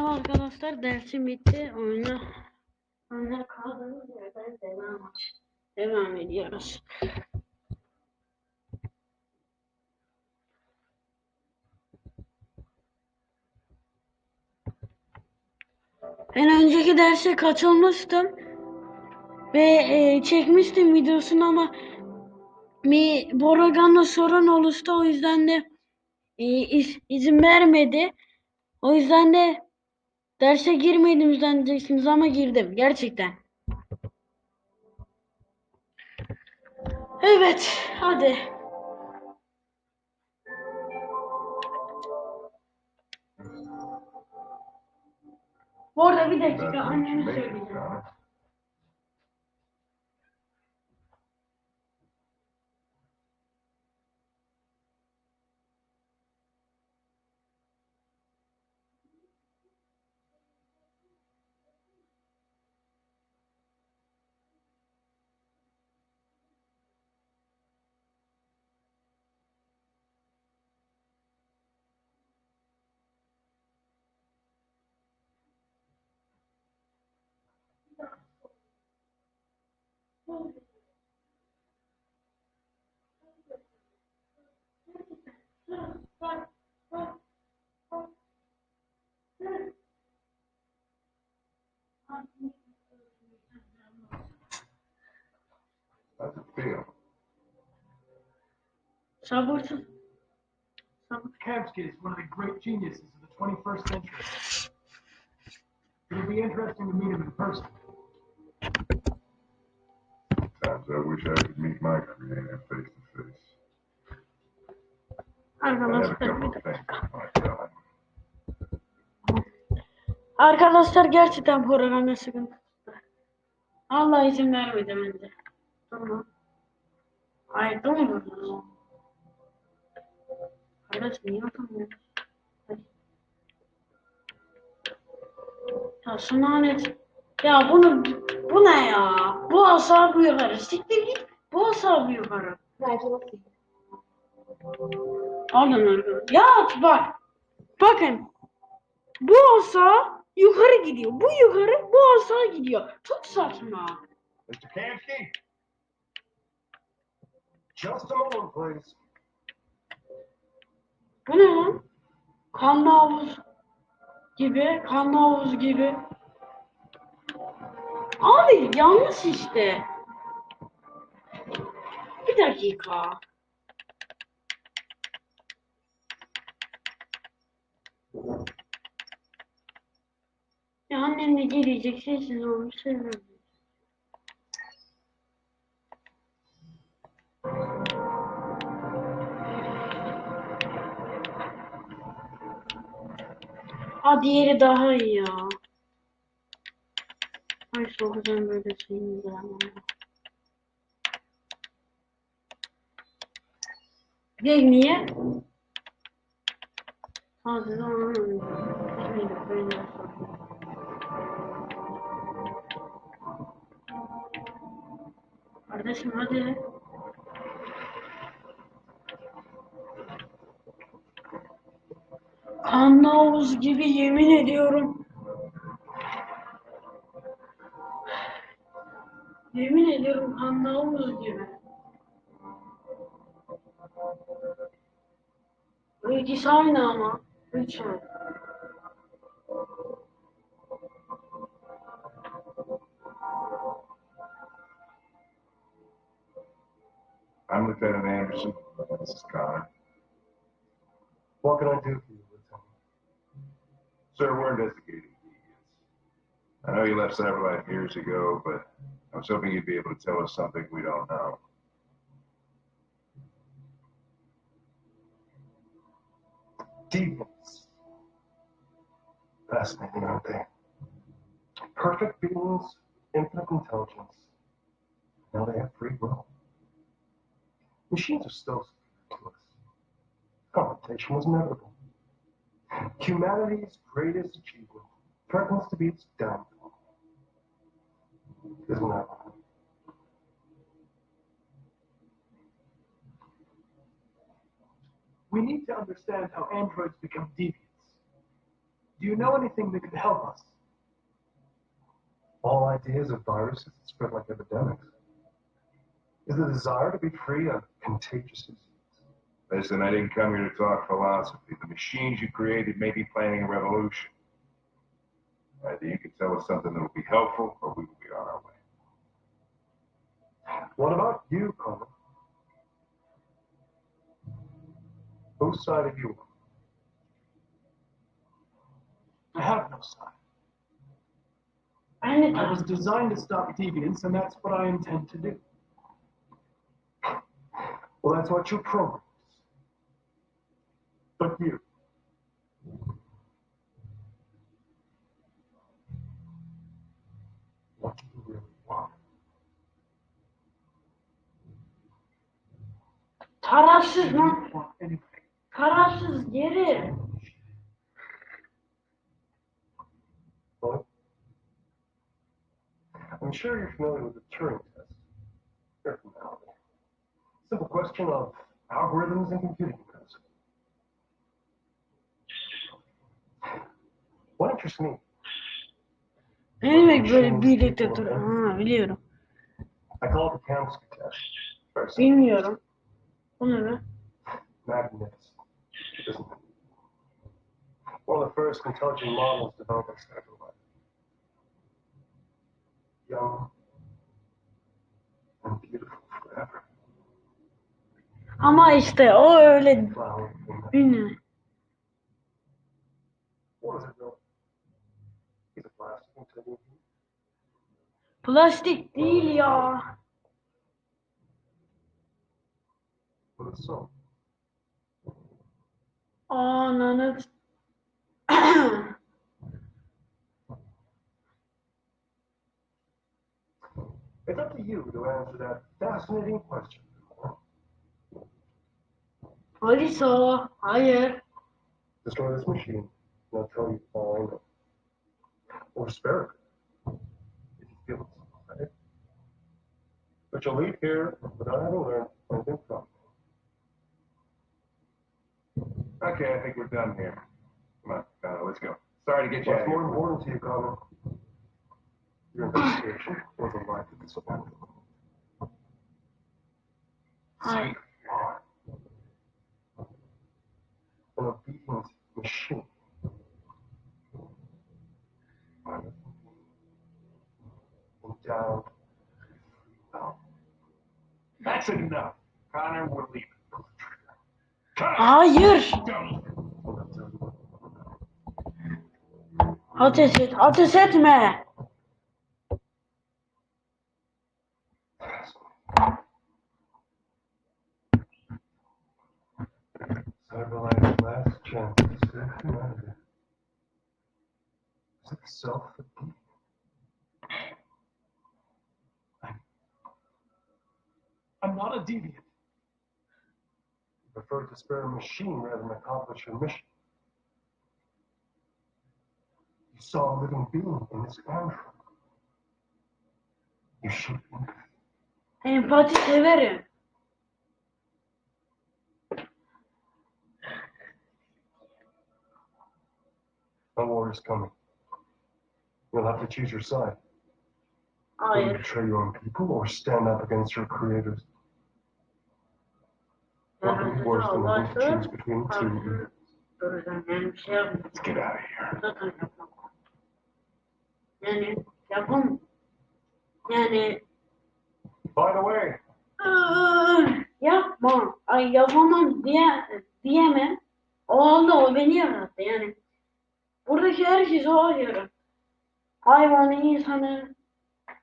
Merhaba arkadaşlar, dersim bitti. Oyuna oyuna kaldığımız yerden devam, devam ediyoruz. Ben önceki derse katılmıştım ve e, çekmiştim videosunu ama bir Boragan'la sorun oluştu o yüzden de e, iz- izin vermedi. O yüzden de derse girmedim zannedeceksiniz ama girdim gerçekten. Evet, hadi. Bu arada bir dakika anneme söyleyeceğim. Sabırsız. Sabır. Kamsky is one of the great geniuses of the 21st century. It'll be interesting to meet him in person. Times I wish I could meet my creator face to face. Arkadaşlar bir dakika. Arkadaşlar gerçekten programda sıkıntı. Allah izin vermedi bence. Tamam. Hayır tamam. Kardeş niye atamıyorsun? Hadi. Ya şu lanet. Ya bunu bu ne ya? Bu asa bu yukarı. Siktir git. Bu asa bu yukarı. Bence bakayım. Alın arkadaşlar. Ya bak. Bakın. Bu asa yukarı gidiyor. Bu yukarı, bu asa gidiyor. Çok saçma. Mr. Kamsky? Just a moment, please. Bu ne lan? Kanlı havuz gibi, kanlı havuz gibi. Abi yanlış işte. Bir dakika. Ya annem de gelecek sessiz olmuş seviyorum. Aa diğeri daha iyi ya. Ay sokacağım böyle şeyini de ama. Değil niye? Hadi. Şöyle böyle yapalım. Kardeşim hadi. Kanlı gibi yemin ediyorum. Yemin ediyorum kanlı gibi. İkisi aynı ama. Lütfen. I'm Lieutenant Anderson. This is Connor. What can I do? Sir, we're investigating deviants. I know you left Cyberlife years ago, but I was hoping you'd be able to tell us something we don't know. Deviants. Fascinating, aren't they? Perfect beings, infinite intelligence. Now they have free will. Machines are still superior to us. Confrontation was inevitable. Humanity's greatest achievement threatens to be its downfall. Isn't that? We need to understand how androids become deviants. Do you know anything that could help us? All ideas of viruses that spread like epidemics. Is the desire to be free of contagious disease? Listen, I didn't come here to talk philosophy. The machines you created may be planning a revolution. Either you can tell us something that will be helpful, or we will be on our way. What about you, Connor? Whose side are you on? I have no side. I was designed to stop deviance, and that's what I intend to do. Well, that's what your program But you. What do you really want? Tarafsız. Anyway, Tarafsız geri. What? I'm sure you're familiar with the Turing test. Here from now. Simple question of algorithms and computing me Ne demek böyle bir diktatör? Ha biliyorum. Bilmiyorum. Bu ne be? One of the first intelligent models developed by Stanford. Young and beautiful forever. Ama işte o öyle bilmiyorum. What is it, Plastik değil ya. But it's so. Ananı. It's up to you to answer that fascinating question. Alisa. Hayır. Destroy this machine, and I'll tell you all I know. Or spare it, if you feel it's right? But you'll leave here without having learned anything from me. Okay, I think we're done here. Come on, Connor, let's go. Sorry to get you out What's of more important to you, Connor? Your investigation or the life of this planet? Hayır. An obedient machine. Um, that's enough. Connor, we're leaving. Connor! Hayır. Ateş et, ateş etme. Several last chance to save humanity. Is it self defeat? I'm not a deviant. You prefer to spare a machine rather than accomplish your mission. You saw a living being in this android. You should Empati severim. No war is coming. You'll have to choose your side. Will you Hayır. betray your own people or stand up against your creators? Be worse than having to choose between two evils? Duracağım yani bir şey yapmayacağım. Let's get out of here. Zaten yapamam. Yani yapam. Yani By the way, yapma. Ay yapamam diye diyemem. O halde o beni yarattı yani. Buradaki herkes o yarattı. Hayvanı, insanı.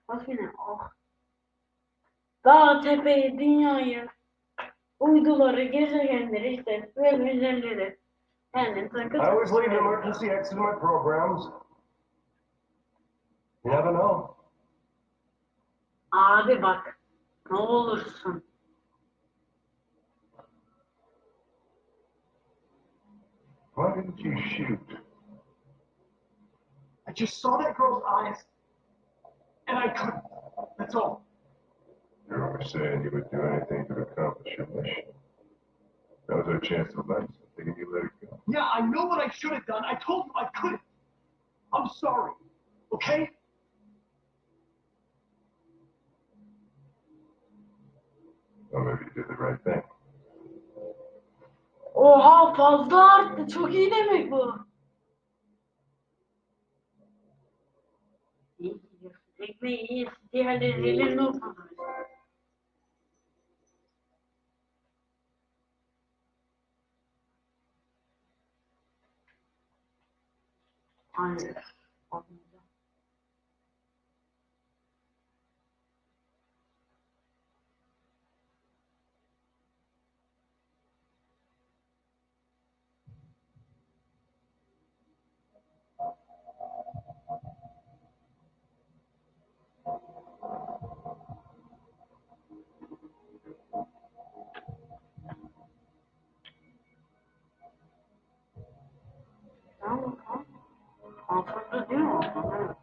Bak yine oh. Dağ, tepeyi, dünyayı, uyduları, gezegenleri işte ve güzelleri. Yani takı I always leave an emergency exit in my programs. You never know. Abi bak. Ne olursun. Why didn't you shoot? I just saw that girl's eyes, and I couldn't. That's all. You're always saying you would do anything to accomplish your mission. That was our chance to learn something, and you let it go. Yeah, I know what I should have done. I told you I couldn't. I'm sorry. Okay? Well, maybe you did the right thing. Oha fazla arttı. Çok iyi demek bu. Ekmeği iyi. Diğerleri ellerine oturmuş. Altında değil mi? Evet.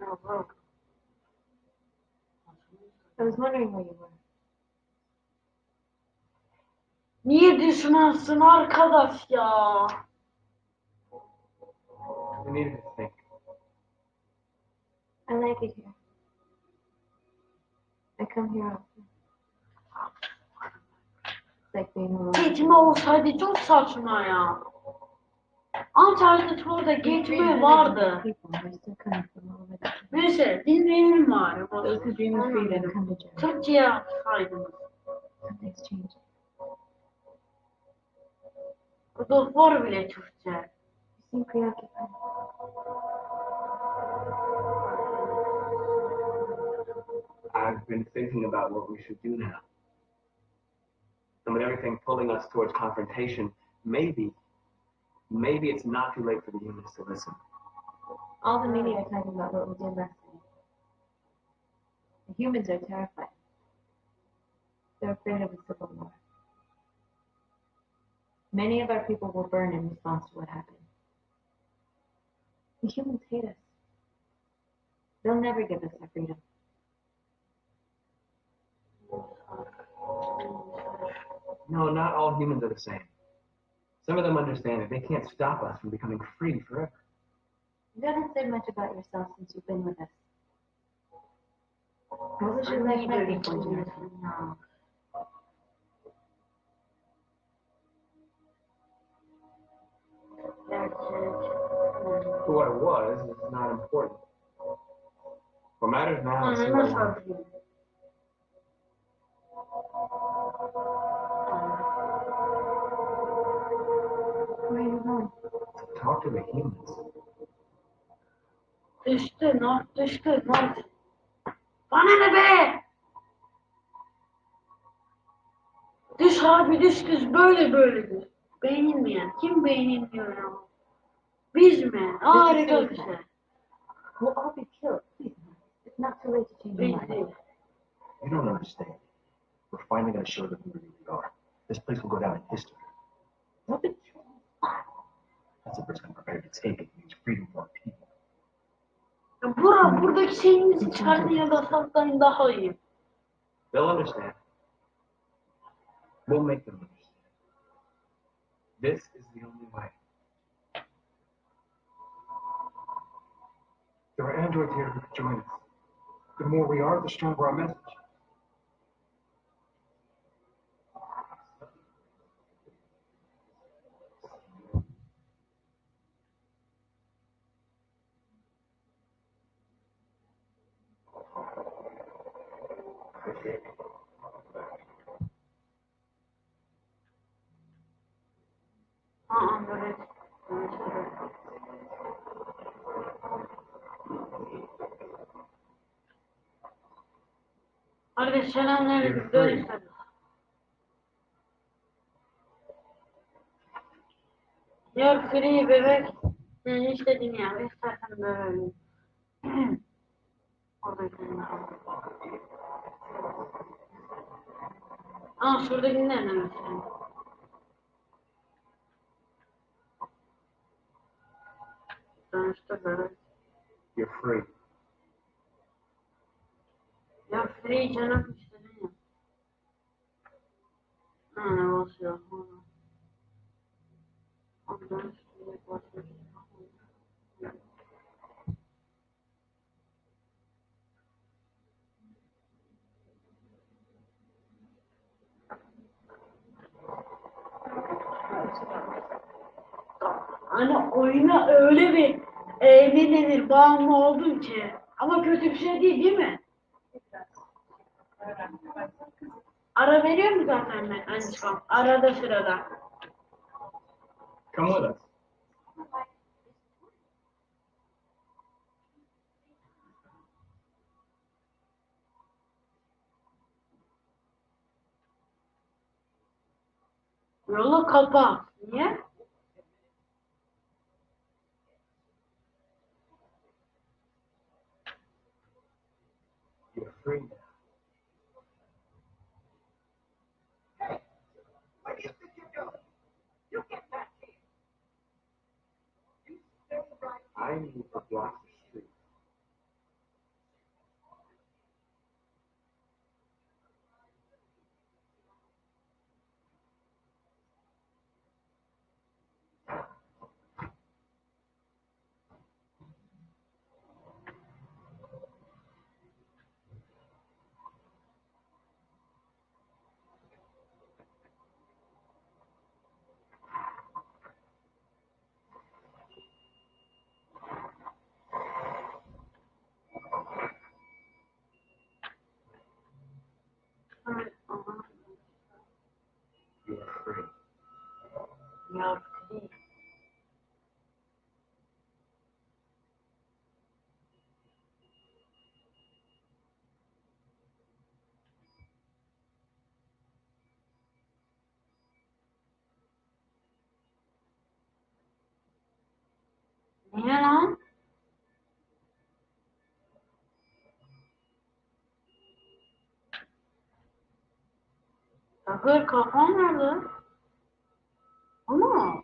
No, bro. I was wondering where you were. Niye düşmansın arkadaş ya? We needed to think. I like it here. I come here often. Like being alone. Geçme olsaydı çok saçma ya. Antalya'da geçme vardı. Neyse dinleyelim bari. Türkçe'ye bile Türkçe. Bizim. I've been thinking about what we should do now. And with everything pulling us towards confrontation, maybe maybe it's not too late for the humans to listen. All the media are talking about what we did last night. The humans are terrified. They're afraid of a civil war. Many of our people will burn in response to what happened. The humans hate us. They'll never give us our freedom. No, not all humans are the same. Some of them understand that they can't stop us from becoming free forever. You haven't said much about yourself since you've been with us. What was your life like before you? Ya. Gerçek. For was is not important. What matters now is mm-hmm. who I Ananı to the humans. Düştü, not düştü, not. Bana ne be? Düş abi düş düş böyle böyle düş. Beğenilmeyen. Kim beğenilmiyor ya? Biz mi? Harika bir şey. We'll all be killed. Please, it's not too late to change your mind. You don't understand. We're finally going to show them who we really are. This place will go down in history. What That's the risk I'm prepared to take. It means freedom for our people. Ya Bura, buradaki şeyinizi çıkartın ya da saklayın daha iyi. They'll understand. We'll make them understand. This is the only way. There are androids here who could join us. The more we are, the stronger our message. Aa, böyle. Hadi selamünaleyküm. Görüşürüz. You're free bebek. Senin istediğin yer. İstersen böyle. Orada kendine al. Aa şuradakini de mesela. You're free. You're free, Jennifer. I don't know. I'm done. What's your? Hani oyuna öyle bir e, ne denir bağımlı oldum ki. Ama kötü bir şey değil değil mi? Ara veriyor mu zaten ben Anişkom? Arada sırada. Come with us. Yolu kapa. Niye? different on. Different. Now, Bakır kafam nerede? Ama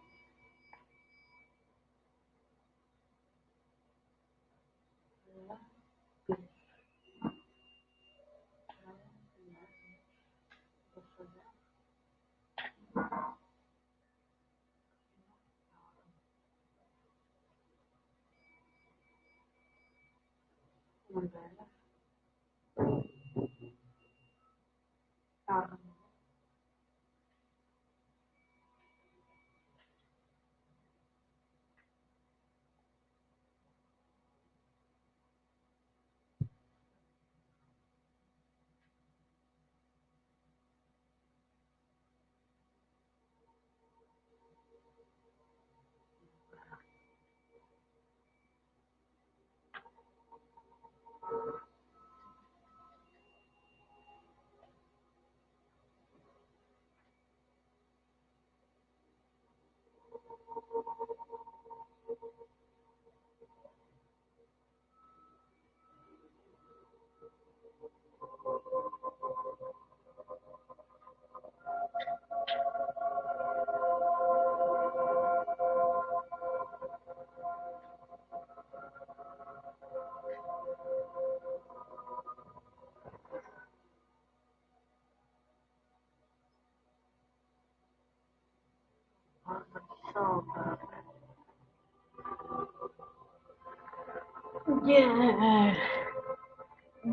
Yeah.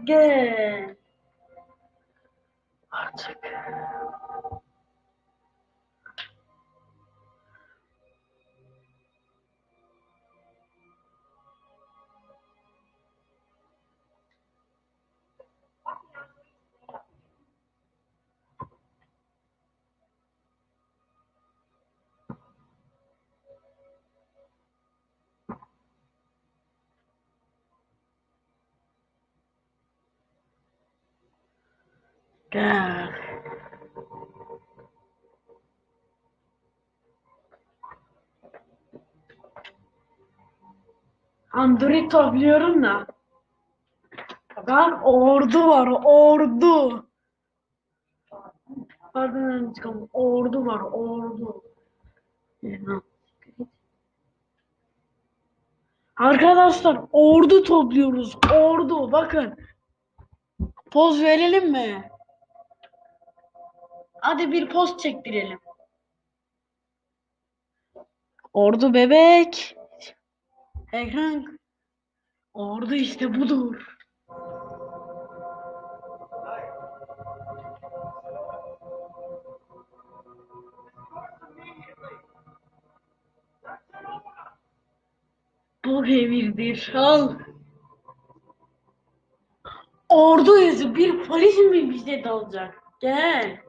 Good. Gel. Android topluyorum da. Ben ordu var ordu. Ardından çıkan ordu var ordu. Arkadaşlar ordu topluyoruz. Ordu bakın. Poz verelim mi? Hadi bir poz çektirelim. Ordu bebek. Ekran. Ordu işte budur. Bu evirdir. Al. Ordu yüzü bir polis mi bize dalacak? Gel.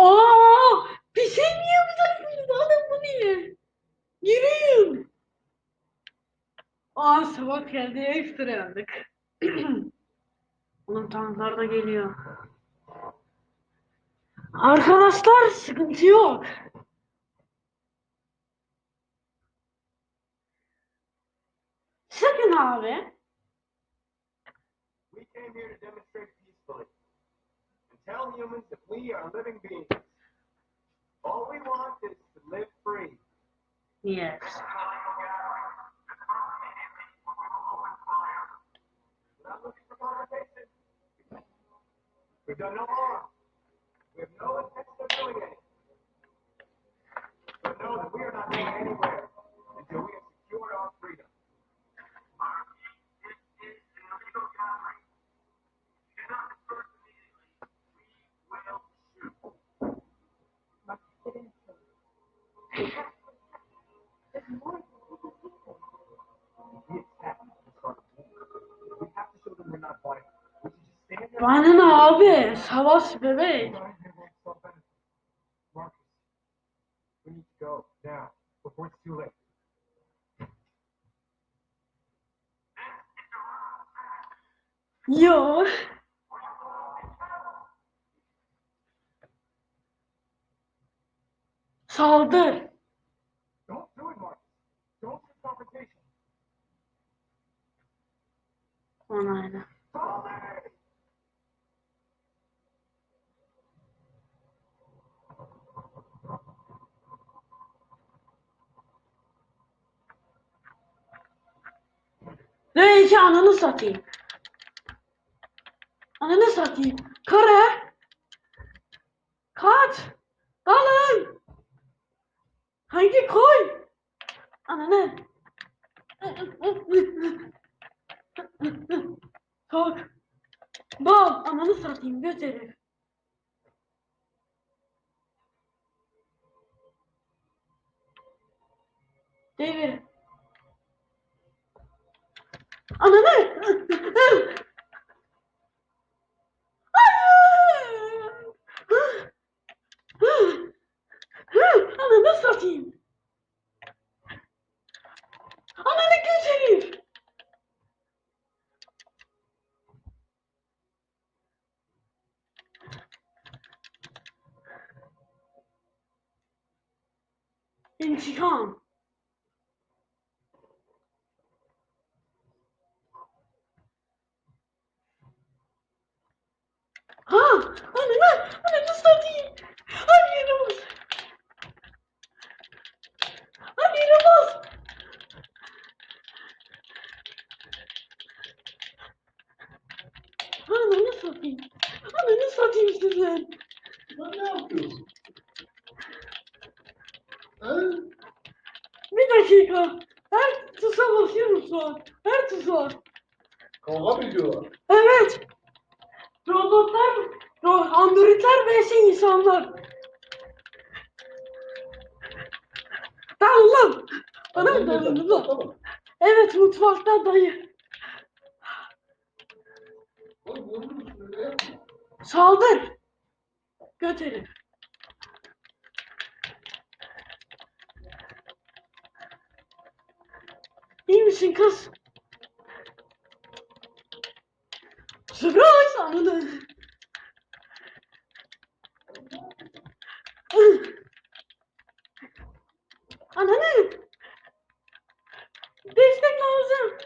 Aa! Bir şey mi yapacaksınız? Alın bunu ye. Yürüyün. Aa sabah geldi ekstra yandık. Oğlum tanklar da geliyor. Arkadaşlar sıkıntı yok. Sakın abi. We came peacefully and tell humans that we are living beings. All we want is to live free. Yes. We're not looking for confrontation. We've done no harm. We have no intention of doing any. But know that we are not going anywhere until we have secured our freedom. Bana ne abi? Savaş bebek. Marcus, we need to go now before it's too late. Yo. Saldır. Don't do it, Marcus. Don't shoot confrontation. Onayla. Ve iki ananı satayım. Ananı satayım. Kara. Kaç. Dalın. Hangi koy? Ananı. Kalk. Dal. Ananı satayım. Göt herif. Devir. Ananı satayım. Ananı göz herif. İntikam. Ha! Ananı! Ananı satayım! Hadi yürü bas! Hadi yürü bas! dakika. Her tuşa basıyorum şu an. Her tuşa. Kavga mı ediyorlar? Evet. Robotlar, ro androidler vs insanlar. Tamam lan. Bana mı dalıyorsun lan? Tamam. Evet mutfakta dayı. Oğlum vurur musun öyle yapma. Saldır. Göt herif. İyi misin kız? Surprise anladın. Ananı. Destek lazım.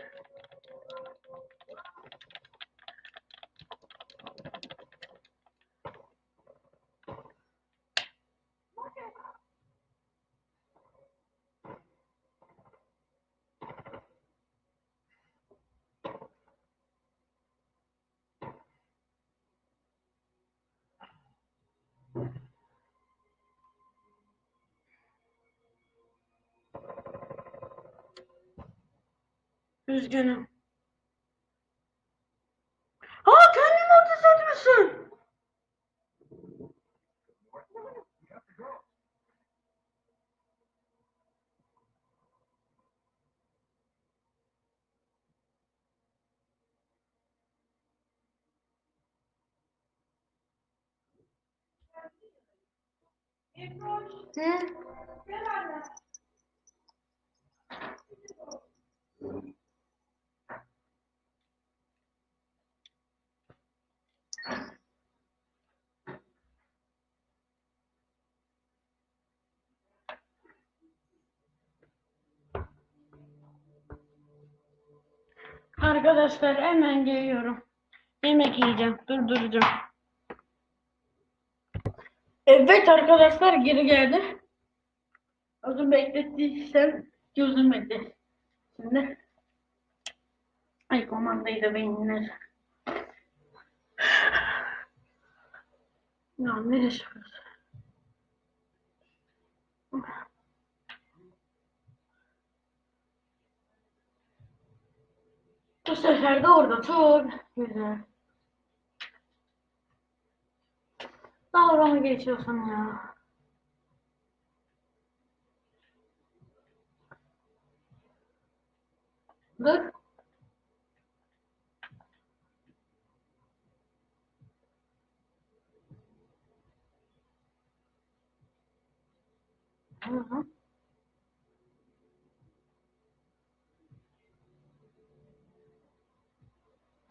Üzgünüm. Aa kendimi ateş etmişsin. Ne? Arkadaşlar hemen geliyorum. Yemek yiyeceğim. Durduracağım. Evet arkadaşlar geri geldi. Uzun beklettiysem gözüm bekletti. Şimdi ay komandayı da beynine. Ya neresi burası? Bu sefer de orada çok güzel. Dalga mı geçiyorsun ya? Dur.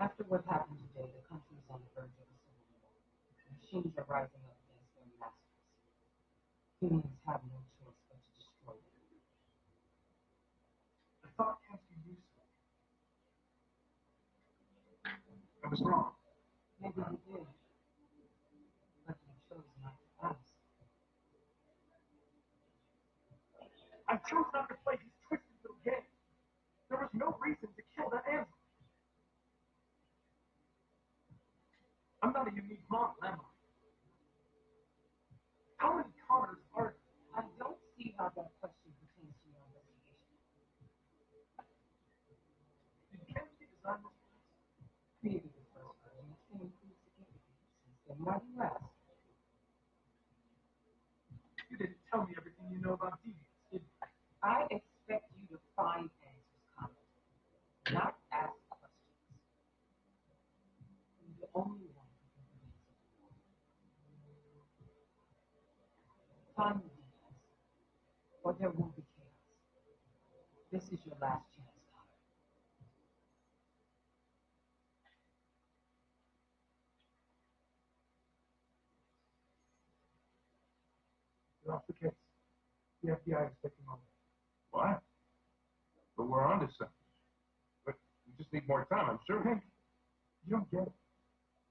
After what happened today, the country is on the verge of a civil war. Machines are rising up against their masters. Humans have no choice but to destroy them. I thought be useful. I was wrong. Maybe you did. But you chose not to ask. I chose not to play his twisted little game. There was no reason to kill that animal. I'm not a unique model, am I? How many Connors are? I don't see how that question pertains to your investigation. Did Kennedy design this place? Created the first version, it's been improved significantly since then. Why you? You didn't tell me everything you know about deviants, did you? I expect you to find answers, Connor, not ask questions. You're the only one who can prevent civil war. Find the demons, or there will be chaos. This is your last chance, Connor. You're the case. The FBI is taking over. What? But we're on to something. But we just need more time, I'm sure. Hank, you don't get it.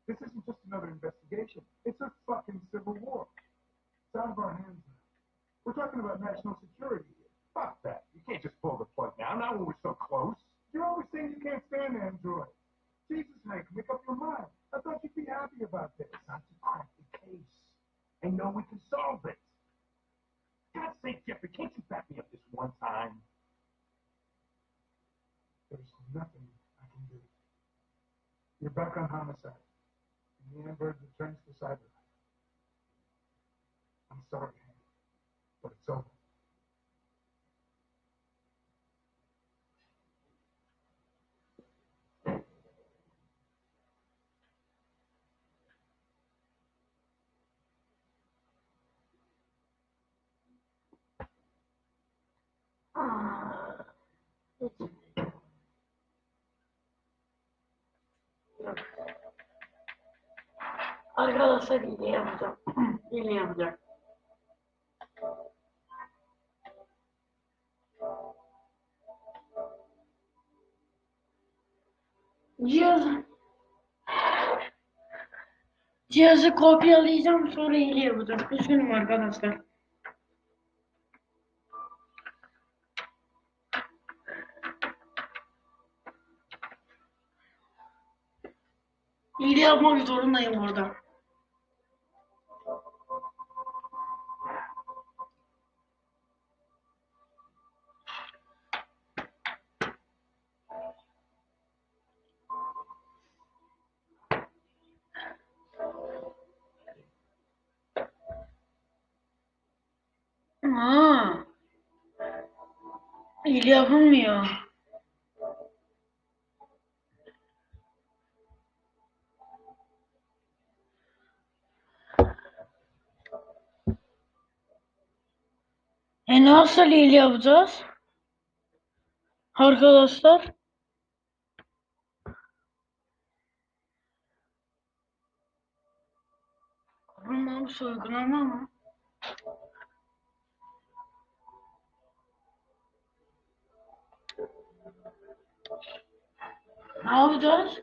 This isn't just another investigation. It's a fucking civil war. It's out of our hands now. We're talking about national security here. Fuck that. You can't just pull the plug now, not when we're so close. You're always saying you can't stand Android. Jesus, Hank, make up your mind. I thought you'd be happy about this. Time to crack the case. I know we can solve it. God's sake, Jeffrey, can't you back me up this one time? There's nothing I can do. You're back on homicide. And the Amber returns to cyber. I'm sorry, but it's over. Arkadaşlar hile yapacağım. hile yapacağım. Cihaz Cihazı kopyalayacağım sonra hile yapacağım. Üzgünüm arkadaşlar. Yapmak zorundayım orada. Aa, hile yapılmıyor. Nasıl hile yapacağız? Arkadaşlar. Korunmamış uygulama mı? Ne yapacağız?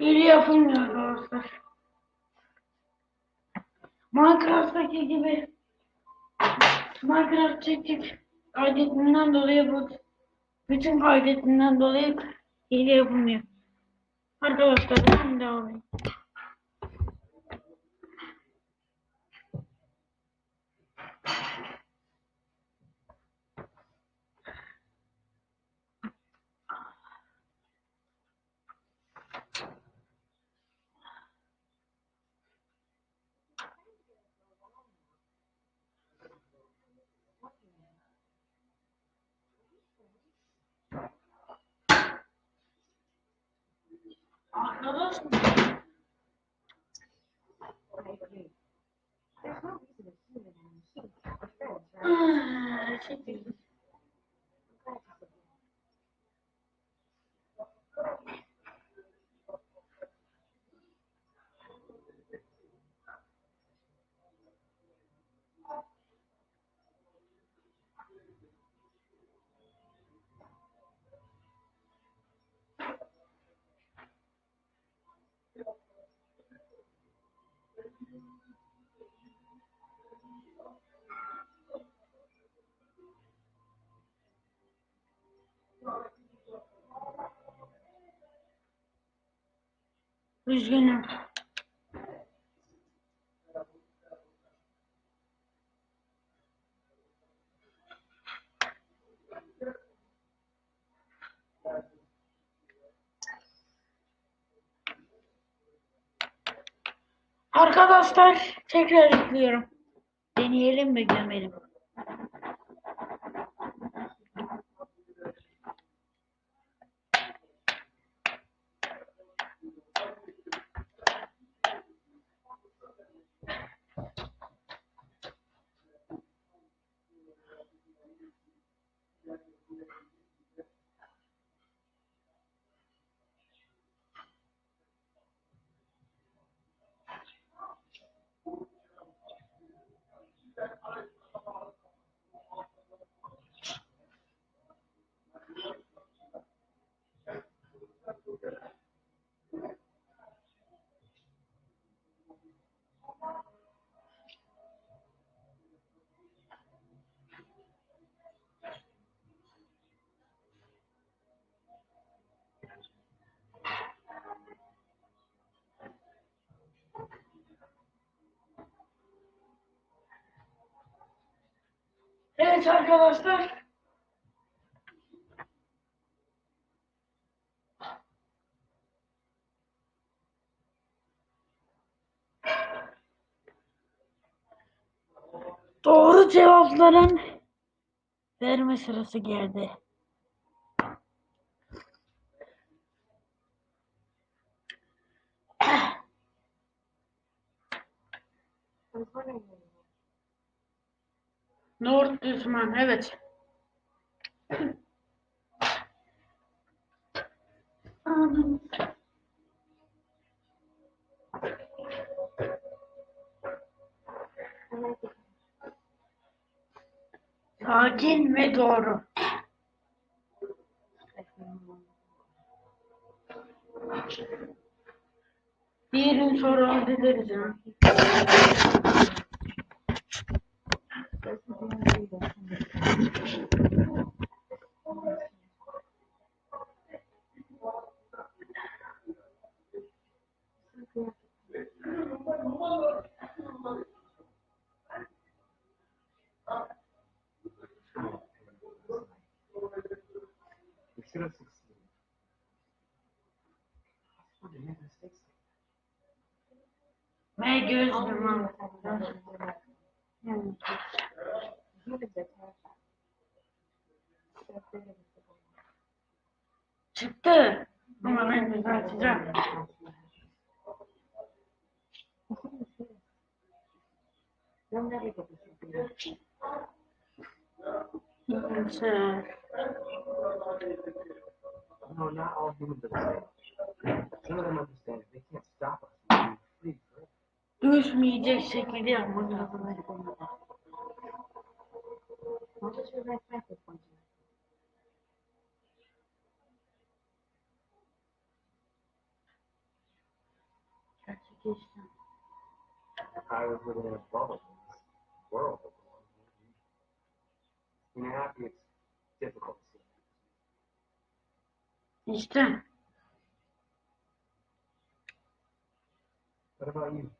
Hile yapılmıyor arkadaşlar. Minecraft'taki gibi Minecraft çektik kaydettiğinden dolayı bu bütün kaydettiğinden dolayı hile yapılmıyor. Arkadaşlar devam edeyim. 吃 饼 Üzgünüm. Arkadaşlar tekrar yüklüyorum. Deneyelim mi gömelim? Evet arkadaşlar. Doğru cevapların verme sırası geldi. I was wondering. Nohut düşman, evet. Sakin ve doğru. Diğerini sonra hallederiz ya. We should have succeeded. That's what they made mistakes. Ve göz All the yumam. media talking about what we did last night. Humans are terrified. They're afraid of the civil war. Çıktı. Ama ben düzelteceğim. They'll never get this information. Neyse. No, not all humans are the same. Some of them understand they can't stop us. Düşmeyecek şekilde yapmak lazım. What was your right back with one tonight? Gerçekleşti. I was living in a bubble in this world. that belongs to me. When you're happy, it's difficult to see. İşte. What about you?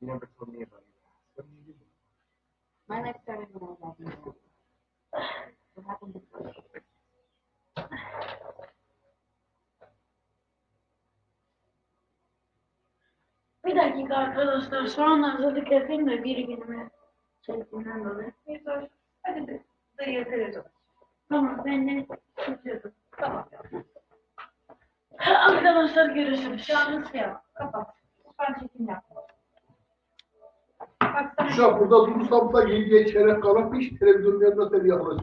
You never told me about your past. What did you do? My life started when I was at university. What happened before? Bir dakika arkadaşlar. Şu an hazırlık yapayım da biri günüme çektiğinden dolayı. Hadi de dayıya televizyon. Tamam ben de tutuyordum. Tamam. Arkadaşlar görüşürüz. Yalnız ya. Kapat. Ben çekim yapma. Bak Uşak burada durursam da yediye çeyrek kalan hiç televizyonun yanında seni yaklaşık.